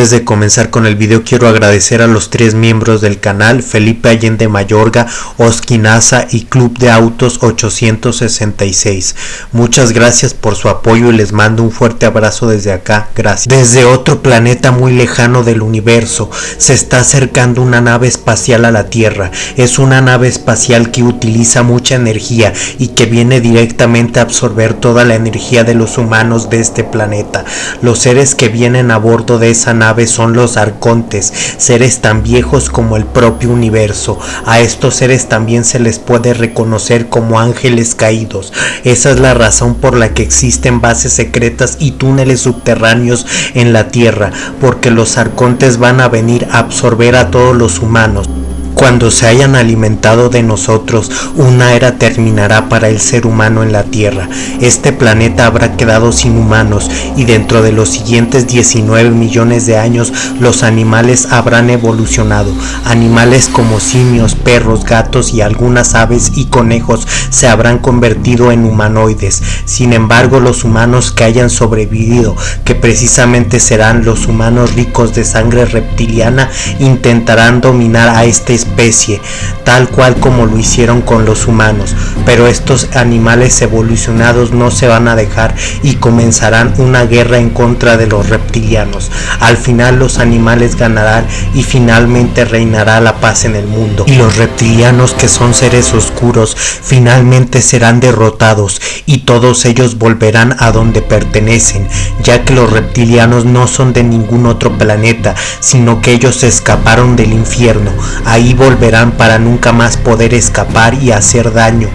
Antes de comenzar con el video quiero agradecer a los tres miembros del canal, Felipe Allende Mayorga, Oskinaza y Club de Autos 866. Muchas gracias por su apoyo y les mando un fuerte abrazo desde acá, gracias. Desde otro planeta muy lejano del universo se está acercando una nave espacial a la Tierra. Es una nave espacial que utiliza mucha energía y que viene directamente a absorber toda la energía de los humanos de este planeta. Los seres que vienen a bordo de esa nave son los arcontes, seres tan viejos como el propio universo. A estos seres también se les puede reconocer como ángeles caídos. Esa es la razón por la que existen bases secretas y túneles subterráneos en la Tierra, porque los arcontes van a venir a absorber a todos los humanos. Cuando se hayan alimentado de nosotros, una era terminará para el ser humano en la Tierra. Este planeta habrá quedado sin humanos y dentro de los siguientes 19 millones de años los animales habrán evolucionado. Animales como simios, perros, gatos y algunas aves y conejos se habrán convertido en humanoides. Sin embargo, los humanos que hayan sobrevivido, que precisamente serán los humanos ricos de sangre reptiliana, intentarán dominar a este especie, tal cual como lo hicieron con los humanos, pero estos animales evolucionados no se van a dejar y comenzarán una guerra en contra de los reptilianos. Al final los animales ganarán y finalmente reinará la paz en el mundo. Y los reptilianos que son seres oscuros finalmente serán derrotados y todos ellos volverán a donde pertenecen, ya que los reptilianos no son de ningún otro planeta, sino que ellos escaparon del infierno. Ahí volverán para nunca más poder escapar y hacer daño.